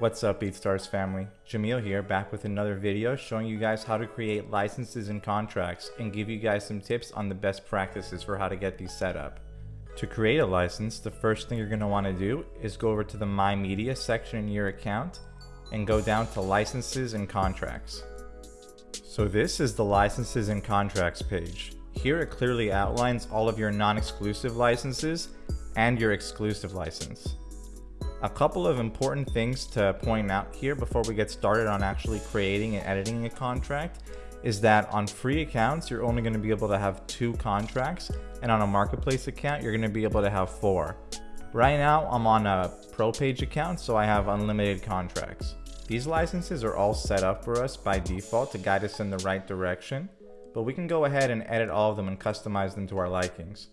What's up BeatStars family? Jamil here back with another video showing you guys how to create licenses and contracts and give you guys some tips on the best practices for how to get these set up. To create a license, the first thing you're going to want to do is go over to the My Media section in your account and go down to licenses and contracts. So this is the licenses and contracts page. Here it clearly outlines all of your non-exclusive licenses and your exclusive license. A couple of important things to point out here before we get started on actually creating and editing a contract is that on free accounts, you're only gonna be able to have two contracts, and on a marketplace account, you're gonna be able to have four. Right now, I'm on a pro page account, so I have unlimited contracts. These licenses are all set up for us by default to guide us in the right direction, but we can go ahead and edit all of them and customize them to our likings.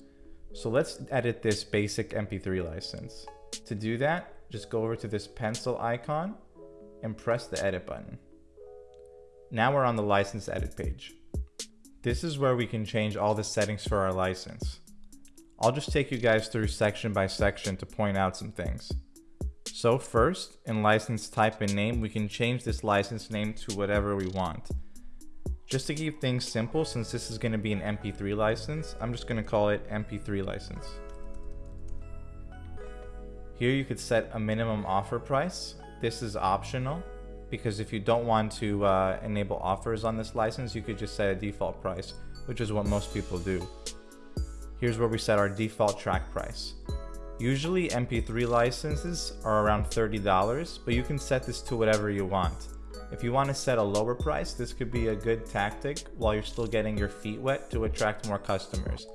So let's edit this basic MP3 license. To do that, just go over to this pencil icon and press the edit button. Now we're on the license edit page. This is where we can change all the settings for our license. I'll just take you guys through section by section to point out some things. So first, in license type and name, we can change this license name to whatever we want. Just to keep things simple, since this is going to be an MP3 license, I'm just going to call it MP3 license. Here you could set a minimum offer price. This is optional because if you don't want to uh, enable offers on this license, you could just set a default price, which is what most people do. Here's where we set our default track price. Usually MP3 licenses are around $30, but you can set this to whatever you want. If you want to set a lower price, this could be a good tactic while you're still getting your feet wet to attract more customers.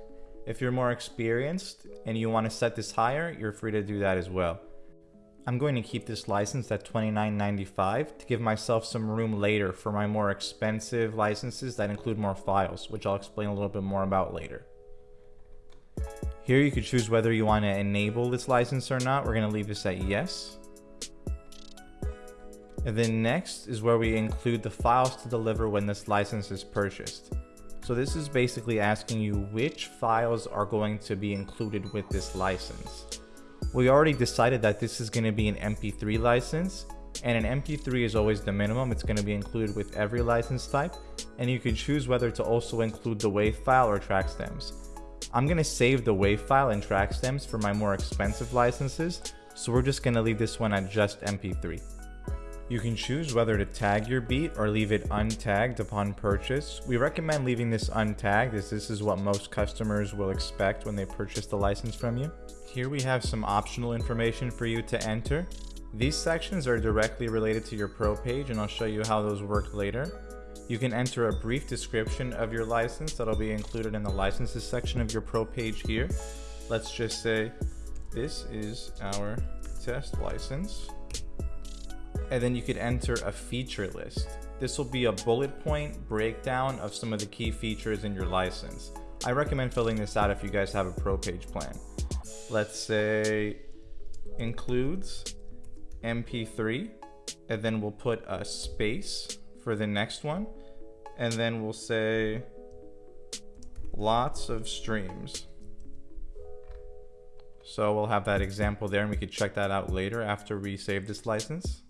If you're more experienced and you want to set this higher, you're free to do that as well. I'm going to keep this license at $29.95 to give myself some room later for my more expensive licenses that include more files, which I'll explain a little bit more about later. Here you could choose whether you want to enable this license or not. We're going to leave this at yes. And then next is where we include the files to deliver when this license is purchased. So this is basically asking you which files are going to be included with this license. We already decided that this is going to be an MP3 license and an MP3 is always the minimum. It's going to be included with every license type and you can choose whether to also include the WAV file or track stems. I'm going to save the WAV file and track stems for my more expensive licenses, so we're just going to leave this one at just MP3. You can choose whether to tag your beat or leave it untagged upon purchase. We recommend leaving this untagged as this is what most customers will expect when they purchase the license from you. Here we have some optional information for you to enter. These sections are directly related to your pro page and I'll show you how those work later. You can enter a brief description of your license that'll be included in the licenses section of your pro page here. Let's just say this is our test license and then you could enter a feature list. This will be a bullet point breakdown of some of the key features in your license. I recommend filling this out if you guys have a pro page plan. Let's say includes MP3 and then we'll put a space for the next one and then we'll say lots of streams. So we'll have that example there and we could check that out later after we save this license.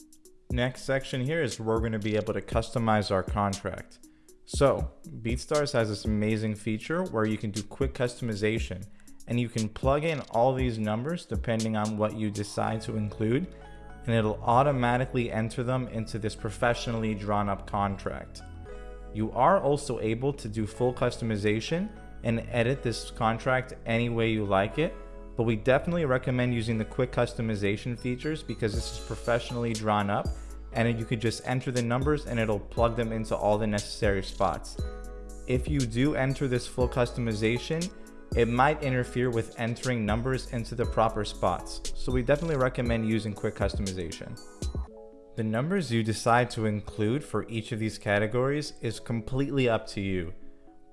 Next section here is where we're going to be able to customize our contract. So BeatStars has this amazing feature where you can do quick customization and you can plug in all these numbers depending on what you decide to include and it'll automatically enter them into this professionally drawn up contract. You are also able to do full customization and edit this contract any way you like it but we definitely recommend using the quick customization features because this is professionally drawn up and you could just enter the numbers and it'll plug them into all the necessary spots. If you do enter this full customization, it might interfere with entering numbers into the proper spots, so we definitely recommend using quick customization. The numbers you decide to include for each of these categories is completely up to you.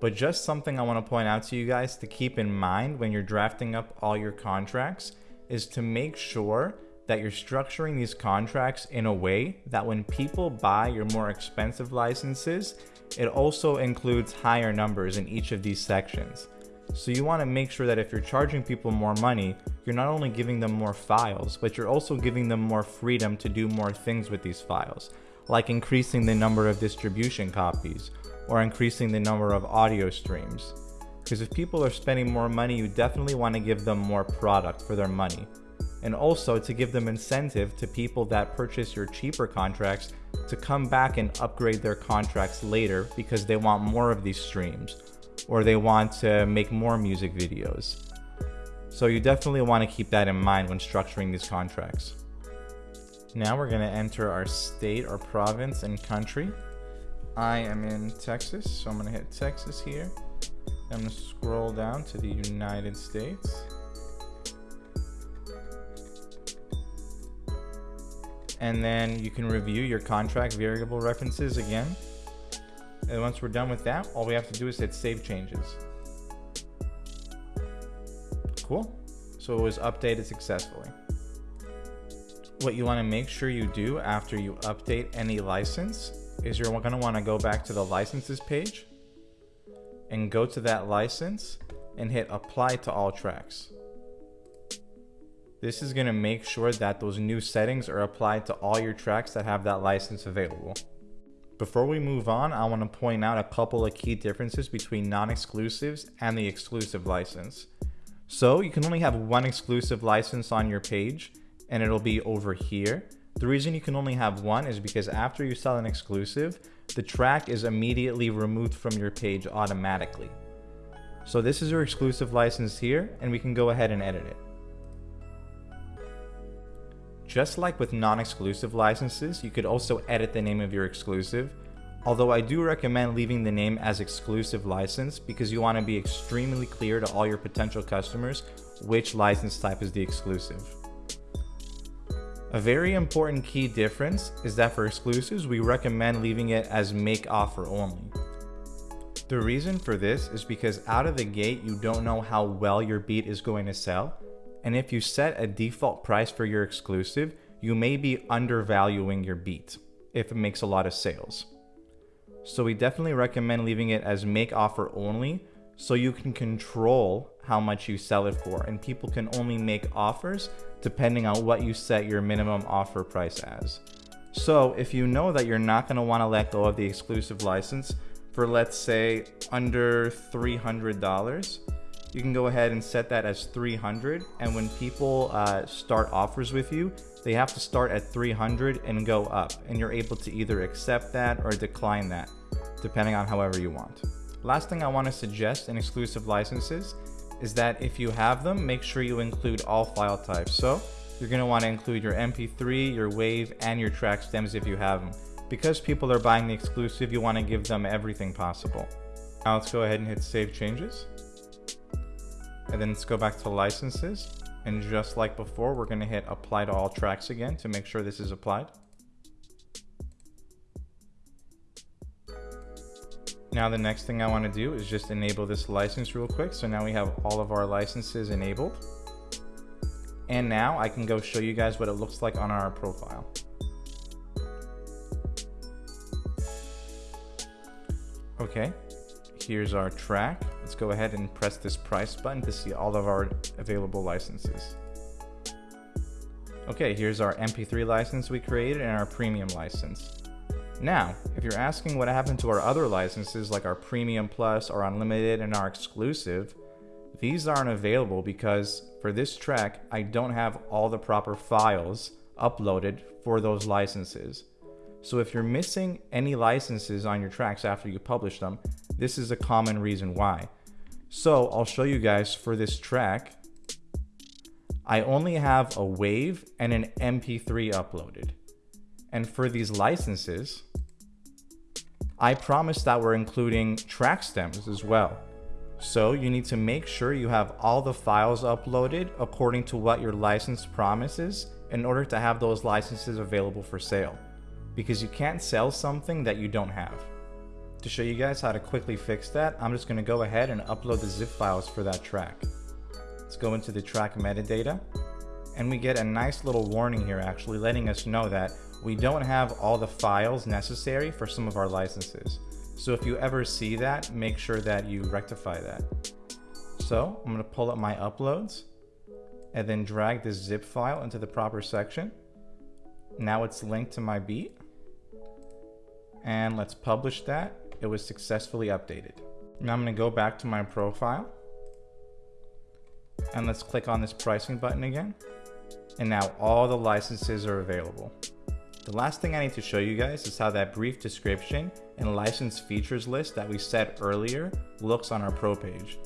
But just something I want to point out to you guys to keep in mind when you're drafting up all your contracts is to make sure that you're structuring these contracts in a way that when people buy your more expensive licenses, it also includes higher numbers in each of these sections. So you want to make sure that if you're charging people more money, you're not only giving them more files, but you're also giving them more freedom to do more things with these files, like increasing the number of distribution copies or increasing the number of audio streams. Because if people are spending more money, you definitely want to give them more product for their money. And also to give them incentive to people that purchase your cheaper contracts to come back and upgrade their contracts later because they want more of these streams or they want to make more music videos. So you definitely want to keep that in mind when structuring these contracts. Now we're going to enter our state or province and country. I am in Texas, so I'm going to hit Texas here. I'm to scroll down to the United States. And then you can review your contract variable references again. And once we're done with that, all we have to do is hit save changes. Cool. So it was updated successfully. What you want to make sure you do after you update any license is you're going to want to go back to the licenses page and go to that license and hit apply to all tracks. This is going to make sure that those new settings are applied to all your tracks that have that license available. Before we move on, I want to point out a couple of key differences between non-exclusives and the exclusive license. So you can only have one exclusive license on your page and it'll be over here. The reason you can only have one is because after you sell an exclusive, the track is immediately removed from your page automatically. So this is your exclusive license here and we can go ahead and edit it. Just like with non-exclusive licenses, you could also edit the name of your exclusive, although I do recommend leaving the name as exclusive license because you want to be extremely clear to all your potential customers which license type is the exclusive. A very important key difference is that for exclusives, we recommend leaving it as make offer only. The reason for this is because out of the gate, you don't know how well your beat is going to sell and if you set a default price for your exclusive, you may be undervaluing your beat if it makes a lot of sales. So we definitely recommend leaving it as make offer only so you can control how much you sell it for. And people can only make offers depending on what you set your minimum offer price as. So if you know that you're not going to want to let go of the exclusive license for let's say under $300, you can go ahead and set that as 300 and when people uh, start offers with you they have to start at 300 and go up. And you're able to either accept that or decline that depending on however you want last thing i want to suggest in exclusive licenses is that if you have them make sure you include all file types so you're going to want to include your mp3 your wave and your track stems if you have them because people are buying the exclusive you want to give them everything possible now let's go ahead and hit save changes and then let's go back to licenses. And just like before, we're gonna hit apply to all tracks again to make sure this is applied. Now the next thing I wanna do is just enable this license real quick. So now we have all of our licenses enabled. And now I can go show you guys what it looks like on our profile. Okay, here's our track. Let's go ahead and press this price button to see all of our available licenses. Okay, here's our MP3 license we created and our premium license. Now, if you're asking what happened to our other licenses like our premium plus, our unlimited, and our exclusive, these aren't available because for this track, I don't have all the proper files uploaded for those licenses. So if you're missing any licenses on your tracks after you publish them, this is a common reason why. So I'll show you guys for this track, I only have a wave and an MP3 uploaded. And for these licenses, I promise that we're including track stems as well. So you need to make sure you have all the files uploaded according to what your license promises in order to have those licenses available for sale. Because you can't sell something that you don't have. To show you guys how to quickly fix that, I'm just going to go ahead and upload the zip files for that track. Let's go into the track metadata and we get a nice little warning here actually letting us know that we don't have all the files necessary for some of our licenses. So if you ever see that, make sure that you rectify that. So I'm gonna pull up my uploads and then drag this zip file into the proper section. Now it's linked to my beat. And let's publish that. It was successfully updated. Now I'm gonna go back to my profile and let's click on this pricing button again. And now all the licenses are available. The last thing I need to show you guys is how that brief description and license features list that we set earlier looks on our pro page.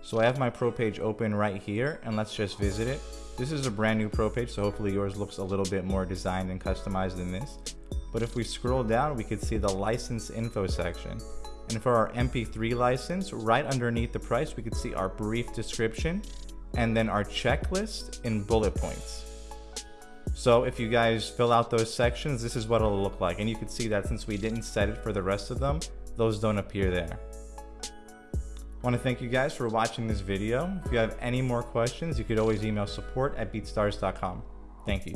So I have my pro page open right here and let's just visit it. This is a brand new pro page, so hopefully yours looks a little bit more designed and customized than this. But if we scroll down, we could see the license info section. And for our MP3 license, right underneath the price, we could see our brief description and then our checklist in bullet points. So if you guys fill out those sections, this is what it'll look like. And you can see that since we didn't set it for the rest of them, those don't appear there. I want to thank you guys for watching this video. If you have any more questions, you could always email support at beatstars.com. Thank you.